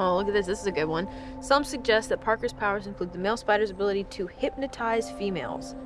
Oh, look at this. This is a good one. Some suggest that Parker's powers include the male spider's ability to hypnotize females.